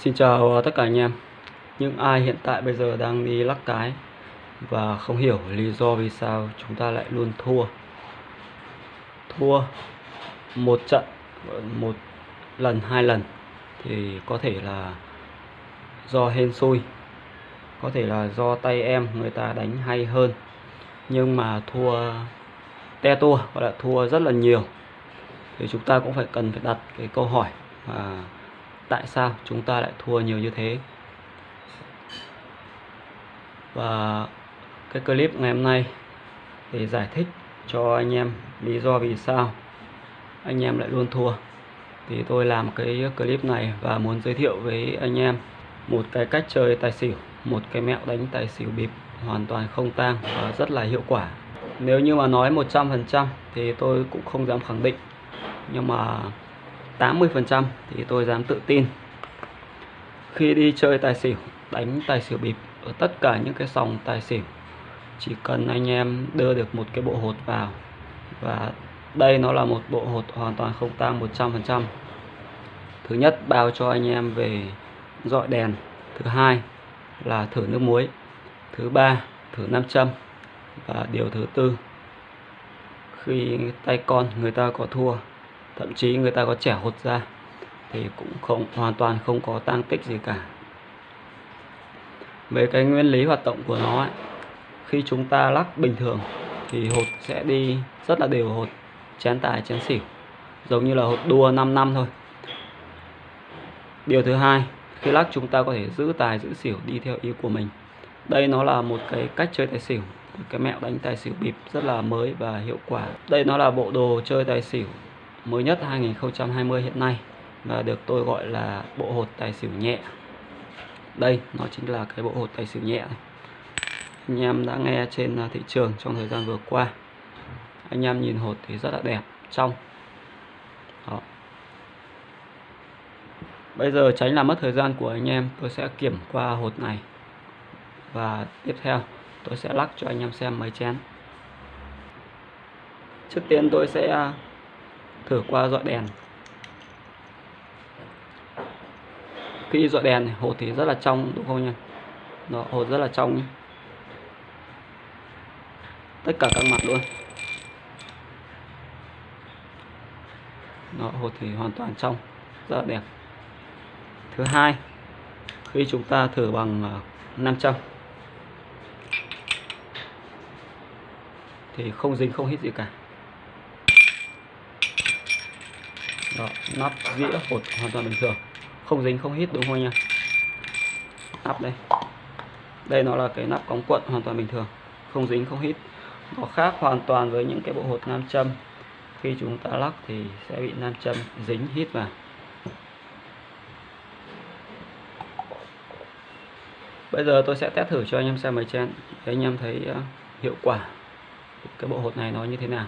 Xin chào ờ, tất cả anh em. Những ai hiện tại bây giờ đang đi lắc cái Và không hiểu lý do vì sao chúng ta lại luôn thua. Thua một trận, một lần, hai lần Thì có thể là do hên xui, Có thể là do tay em người ta đánh hay hơn. Nhưng mà thua te tua, gọi là thua rất là nhiều. Thì chúng ta cũng phải cần phải đặt cái câu hỏi mà tại sao chúng ta lại thua nhiều như thế? Và cái clip ngày hôm nay để giải thích cho anh em lý do vì sao anh em lại luôn thua, thì tôi làm cái clip này và muốn giới thiệu với anh em một cái cách chơi tài xỉu, một cái mẹo đánh tài xỉu bịp hoàn toàn không tang và rất là hiệu quả. Nếu như mà nói 100% thì tôi cũng không dám khẳng định, nhưng mà 80% thì tôi dám tự tin. Khi đi chơi tài xỉu, đánh tài xỉu bịp ở tất cả những cái sòng tài xỉu, chỉ cần anh em đưa được một cái bộ hột vào. Và đây nó là một bộ hột hoàn toàn không tang 100% thứ nhất, bao cho anh em về dọi đèn. Thứ hai là thử nước muối. Thứ ba, thử nam châm. Và điều thứ tư, khi tay con người ta có thua thậm chí người ta có trẻ hột ra thì cũng không hoàn toàn không có tăng tích gì cả. Về cái nguyên lý hoạt động của nó ấy, khi chúng ta lắc bình thường thì hột sẽ đi rất là đều hột chén tài chén xỉu. Giống như là hột đua 5 năm thôi. Điều thứ hai khi lắc chúng ta có thể giữ tài giữ xỉu đi theo ý của mình. Đây nó là một cái cách chơi tài xỉu. Cái mẹo đánh tài xỉu bịp rất là mới và hiệu quả. Đây nó là bộ đồ chơi tài xỉu mới nhất 2020 hiện nay và được tôi gọi là bộ hột tài xỉu nhẹ. Đây, nó chính là cái bộ hột tài xỉu nhẹ này. anh em đã nghe trên à, thị trường trong thời gian vừa qua. Anh em nhìn hột thì rất là đẹp, trong. Đó. bây giờ tránh làm mất thời gian của anh em, tôi sẽ kiểm qua hột này. Và tiếp theo, tôi sẽ lắc cho anh em xem mấy chén. Trước tiên tôi sẽ à, thử qua dọi đèn. Khi dọi đèn này, hột thì rất là trong đúng không nha nó hột rất là trong nhé. tất cả các mặt luôn. Nó hột thì hoàn toàn trong rất là đẹp. Thứ hai khi chúng ta thử bằng à, 500 thì không dính không hít gì cả. Đó, nắp dĩa hột hoàn toàn bình thường. Không dính không hít đúng không anh em? Nắp đây. Đây nó là cái nắp cống cuộn hoàn toàn bình thường. Không dính không hít. Nó khác hoàn toàn với những cái bộ hột nam châm. Khi chúng ta lắc thì sẽ bị nam châm dính hít vào. Bây giờ tôi sẽ test thử cho anh em xem mấy chén để anh em thấy ờ, hiệu quả cái bộ hột này nó như thế nào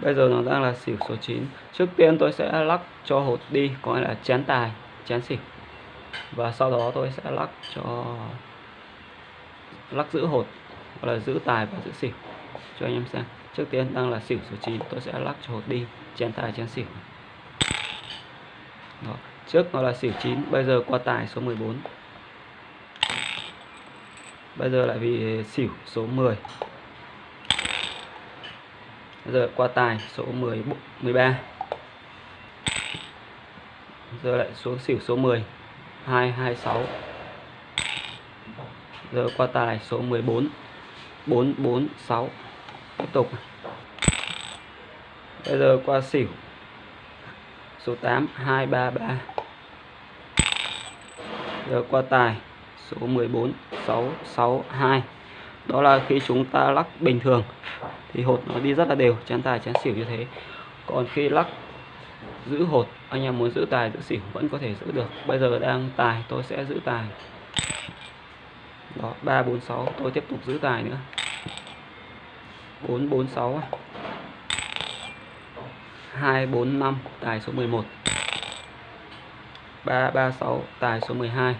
bây giờ nó đang là xỉu số 9 trước tiên tôi sẽ lắc cho hột đi, có nghĩa là chén tài, chén xỉu. Và sau đó tôi sẽ lắc cho, lắc giữ hột, hoặc là giữ tài và giữ xỉu cho anh em xem. Trước tiên đang là xỉu số 9 tôi sẽ lắc cho hột đi, chén tài, chén xỉu. Đó. trước nó là xỉu 9 bây giờ qua tài số 14 bây giờ lại bị xỉu số 10 giờ qua tài, số 10 13 giờ lại xuống xỉu số 10 226 giờ qua tài, số 14 446 tiếp tục. Bây giờ qua xỉu, số 8 233 giờ qua tài, số 14 662 đó là khi chúng ta lắc bình thường thì hột nó đi rất là đều, chén tài, chén xỉu như thế. Còn khi lắc, giữ hột, anh em muốn giữ tài, giữ xỉu vẫn có thể giữ được. Bây giờ đang tài, tôi sẽ giữ tài. Đó 346 tôi tiếp tục giữ tài nữa. 446 245 tài số 11 336 tài số 12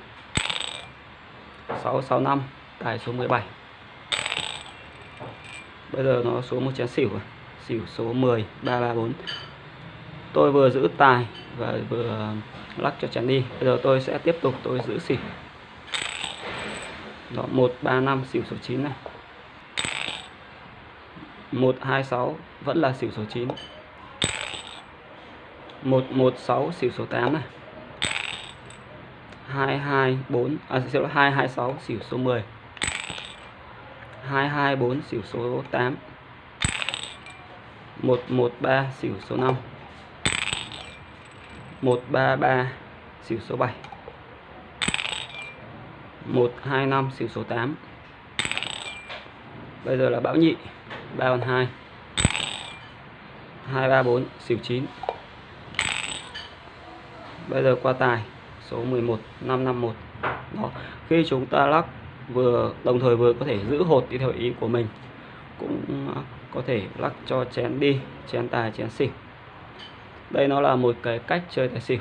665 tài số 17 bây giờ nó xuống một chén xỉu rồi. Xỉu số 10 334 tôi vừa giữ tài và vừa lắc cho chén đi. Bây giờ tôi sẽ tiếp tục tôi giữ xỉu. Đó, một, ba, năm, xỉu số 9 này. Một, hai, sáu, vẫn là xỉu số 9 một một, sáu, xỉu số 8 này. Hai hai, bốn à xỉu lỗi hai hai, sáu, xỉu số 10 hai hai bốn xỉu số 8 113 xỉu số 5 133 xỉu số 7 125 xỉu số 8 Bây giờ là bão nhị 3 còn 2 234 xỉu 9 Bây giờ qua tài, số 11 551 Đó. Khi chúng ta lắc vừa, đồng thời vừa có thể giữ hột đi theo ý của mình, cũng à, có thể lắc cho chén đi, chén tài, chén xỉu. Đây nó là một cái cách chơi tài xỉu.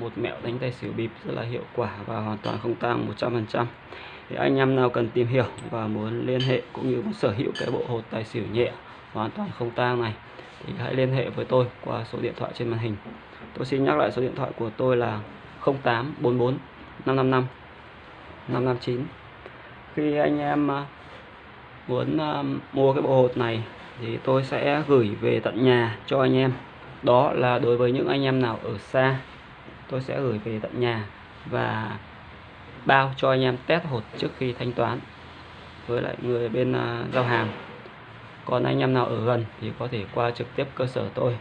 Một mẹo đánh tài xỉu bịp rất là hiệu quả và hoàn toàn không tăng 100% thì anh em nào cần tìm hiểu và muốn liên hệ cũng như muốn sở hữu cái bộ hột tài xỉu nhẹ, hoàn toàn không tang này, thì hãy liên hệ với tôi qua số điện thoại trên màn hình. Tôi xin nhắc lại số điện thoại của tôi là 0844 555 559 khi anh em à, muốn à, mua cái bộ hột này thì tôi sẽ gửi về tận nhà cho anh em. Đó là đối với những anh em nào ở xa, tôi sẽ gửi về tận nhà và bao cho anh em test hột trước khi thanh toán với lại người bên à, giao hàng. Còn anh em nào ở gần thì có thể qua trực tiếp cơ sở tôi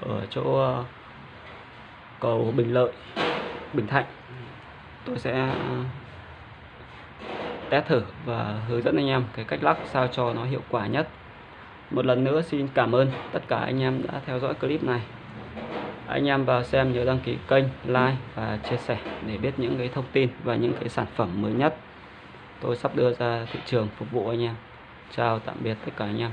ở chỗ cầu Bình Lợi, Bình Thạnh. Tôi sẽ test thử và hướng dẫn anh em cái cách lắc sao cho nó hiệu quả nhất. Một lần nữa xin cảm ơn tất cả anh em đã theo dõi clip này. Anh em vào xem nhớ đăng ký kênh, like và chia sẻ để biết những cái thông tin và những cái sản phẩm mới nhất. Tôi sắp đưa ra thị trường phục vụ anh em. Chào tạm biệt tất cả anh em.